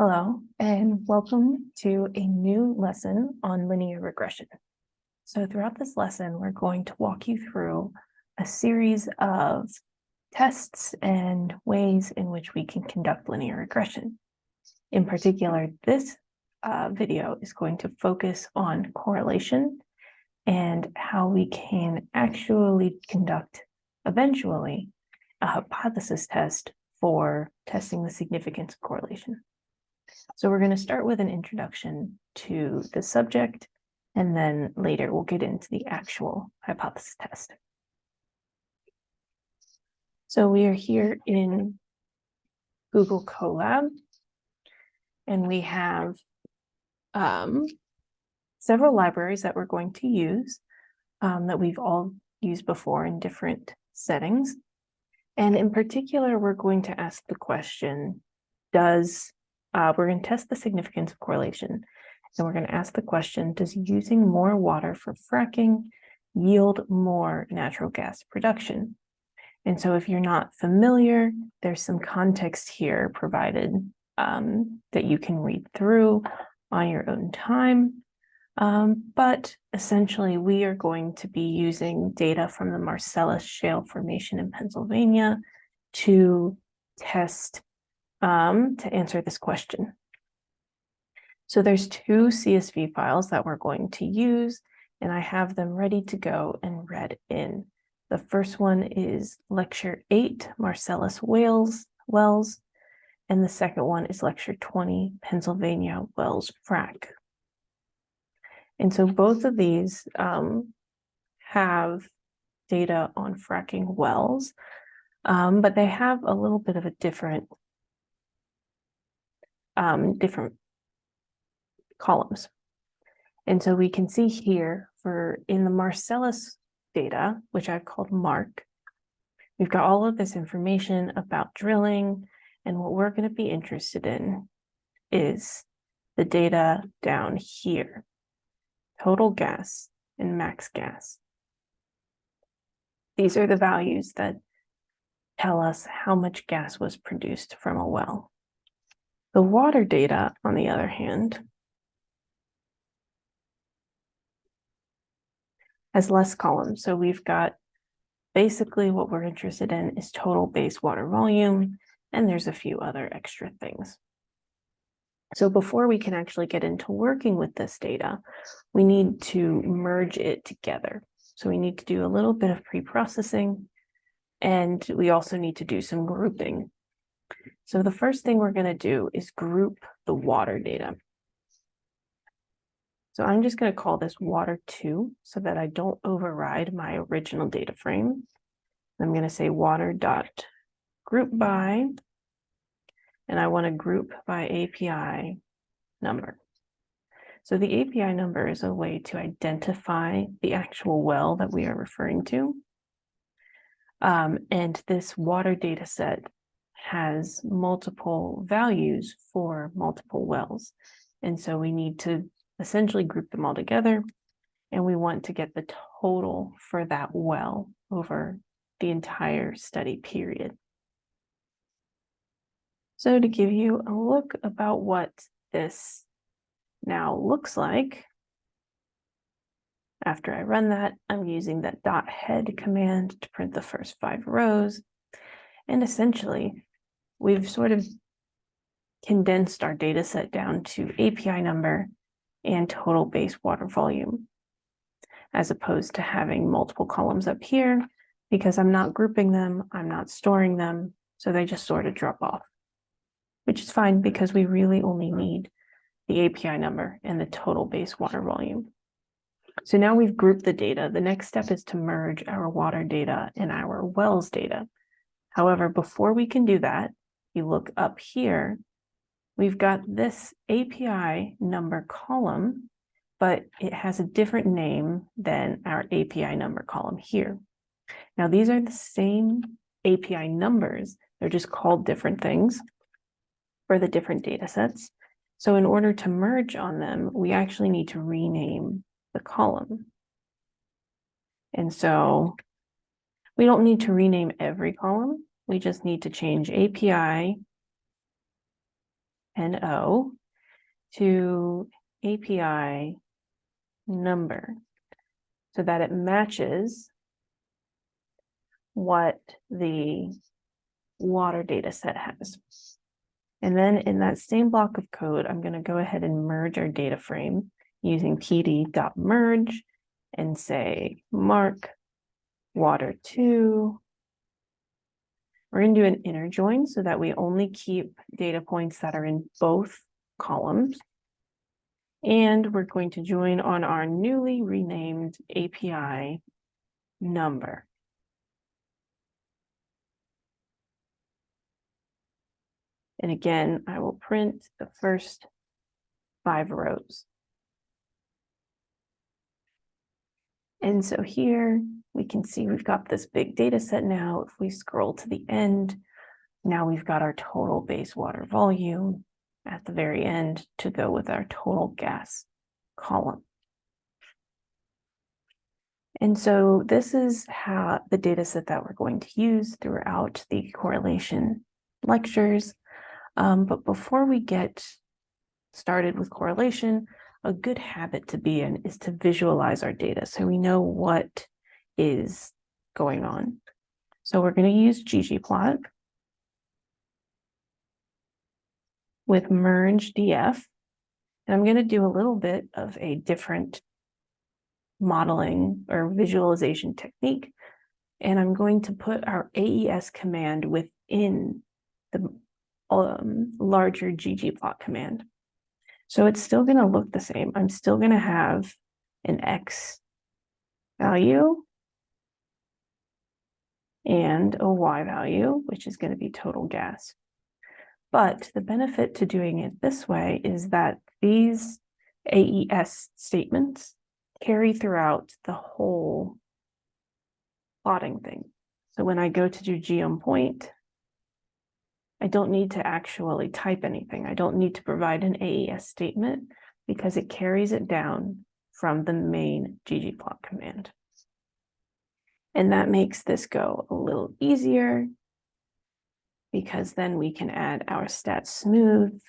Hello, and welcome to a new lesson on linear regression. So throughout this lesson, we're going to walk you through a series of tests and ways in which we can conduct linear regression. In particular, this uh, video is going to focus on correlation and how we can actually conduct, eventually, a hypothesis test for testing the significance of correlation. So we're going to start with an introduction to the subject, and then later we'll get into the actual hypothesis test. So we are here in Google Colab, and we have um, several libraries that we're going to use um, that we've all used before in different settings. And in particular, we're going to ask the question, does, uh, we're going to test the significance of correlation. And we're going to ask the question, does using more water for fracking yield more natural gas production? And so if you're not familiar, there's some context here provided um, that you can read through on your own time. Um, but essentially, we are going to be using data from the Marcellus Shale Formation in Pennsylvania to test, um, to answer this question. So there's two CSV files that we're going to use, and I have them ready to go and read in. The first one is lecture eight, Marcellus Wales, Wells, and the second one is lecture 20, Pennsylvania Wells Frac. And so both of these um, have data on fracking wells, um, but they have a little bit of a different, um, different columns. And so we can see here for in the Marcellus data, which I've called MARC, we've got all of this information about drilling, and what we're going to be interested in is the data down here total gas, and max gas. These are the values that tell us how much gas was produced from a well. The water data, on the other hand, has less columns. So we've got basically what we're interested in is total base water volume, and there's a few other extra things. So before we can actually get into working with this data, we need to merge it together. So we need to do a little bit of pre-processing, and we also need to do some grouping. So the first thing we're going to do is group the water data. So I'm just going to call this water 2 so that I don't override my original data frame. I'm going to say water dot group by and I want to group by API number. So the API number is a way to identify the actual well that we are referring to. Um, and this water data set has multiple values for multiple wells. And so we need to essentially group them all together. And we want to get the total for that well over the entire study period. So to give you a look about what this now looks like, after I run that, I'm using that dot head command to print the first five rows. And essentially, we've sort of condensed our data set down to API number and total base water volume, as opposed to having multiple columns up here, because I'm not grouping them, I'm not storing them, so they just sort of drop off which is fine because we really only need the API number and the total base water volume. So now we've grouped the data. The next step is to merge our water data and our wells data. However, before we can do that, you look up here, we've got this API number column, but it has a different name than our API number column here. Now, these are the same API numbers. They're just called different things for the different data sets. So in order to merge on them, we actually need to rename the column. And so we don't need to rename every column. We just need to change API and O to API number so that it matches what the water data set has. And then in that same block of code, I'm going to go ahead and merge our data frame using pd.merge and say mark water two. We're going to do an inner join so that we only keep data points that are in both columns. And we're going to join on our newly renamed API number. And again, I will print the first five rows. And so here we can see we've got this big data set now. If we scroll to the end, now we've got our total base water volume at the very end to go with our total gas column. And so this is how the data set that we're going to use throughout the correlation lectures. Um, but before we get started with correlation, a good habit to be in is to visualize our data so we know what is going on. So we're going to use ggplot with merge df. And I'm going to do a little bit of a different modeling or visualization technique. And I'm going to put our AES command within the um, larger ggplot command. So it's still going to look the same. I'm still going to have an X value and a Y value, which is going to be total gas. But the benefit to doing it this way is that these AES statements carry throughout the whole plotting thing. So when I go to do geom point, I don't need to actually type anything. I don't need to provide an AES statement because it carries it down from the main ggplot command. And that makes this go a little easier because then we can add our stat smooth.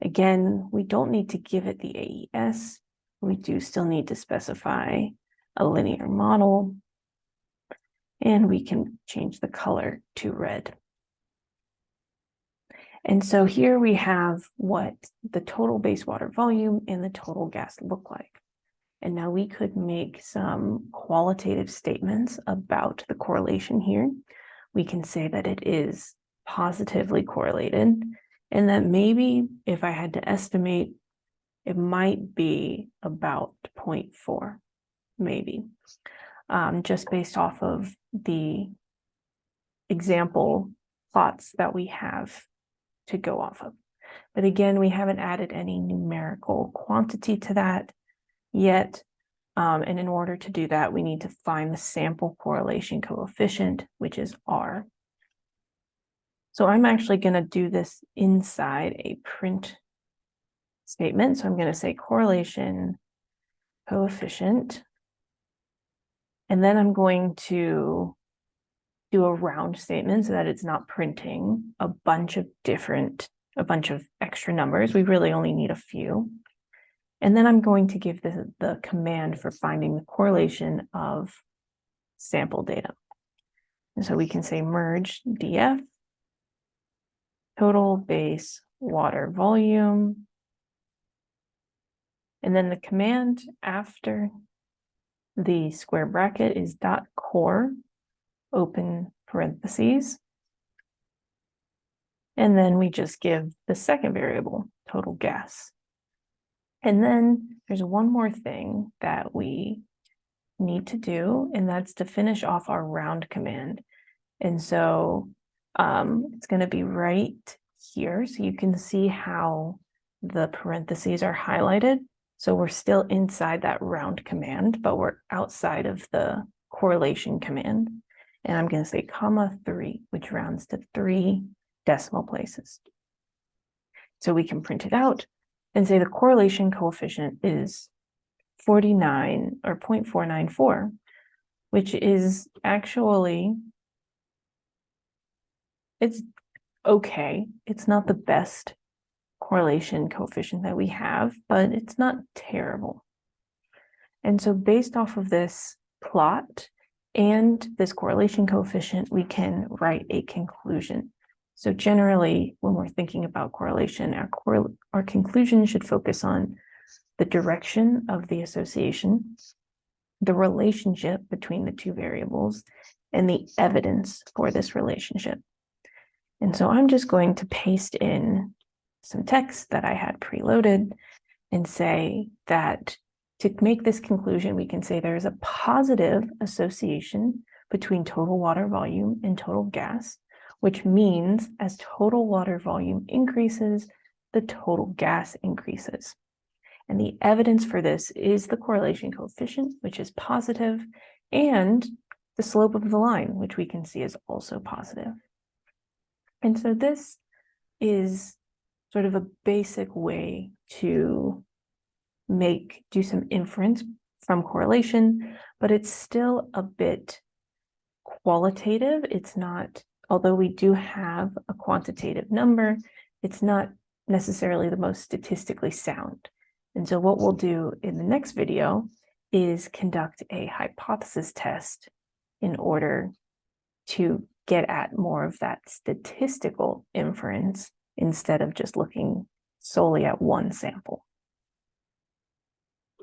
Again, we don't need to give it the AES. We do still need to specify a linear model. And we can change the color to red. And so here we have what the total base water volume and the total gas look like. And now we could make some qualitative statements about the correlation here. We can say that it is positively correlated and that maybe if I had to estimate, it might be about 0.4, maybe, um, just based off of the example plots that we have to go off of. But again, we haven't added any numerical quantity to that yet. Um, and in order to do that, we need to find the sample correlation coefficient, which is R. So I'm actually going to do this inside a print statement. So I'm going to say correlation coefficient. And then I'm going to do a round statement so that it's not printing a bunch of different, a bunch of extra numbers. We really only need a few. And then I'm going to give the, the command for finding the correlation of sample data. And so we can say merge df, total base water volume. And then the command after the square bracket is dot corr open parentheses. And then we just give the second variable, total gas. And then there's one more thing that we need to do, and that's to finish off our round command. And so um, it's going to be right here. So you can see how the parentheses are highlighted. So we're still inside that round command, but we're outside of the correlation command and I'm going to say comma three, which rounds to three decimal places. So we can print it out and say the correlation coefficient is 49 or 0.494, which is actually, it's okay. It's not the best correlation coefficient that we have, but it's not terrible. And so based off of this plot and this correlation coefficient, we can write a conclusion. So generally, when we're thinking about correlation, our, our conclusion should focus on the direction of the association, the relationship between the two variables, and the evidence for this relationship. And so I'm just going to paste in some text that I had preloaded and say that to make this conclusion, we can say there is a positive association between total water volume and total gas, which means as total water volume increases, the total gas increases. And the evidence for this is the correlation coefficient, which is positive, and the slope of the line, which we can see is also positive. And so this is sort of a basic way to make, do some inference from correlation, but it's still a bit qualitative. It's not, although we do have a quantitative number, it's not necessarily the most statistically sound. And so what we'll do in the next video is conduct a hypothesis test in order to get at more of that statistical inference instead of just looking solely at one sample.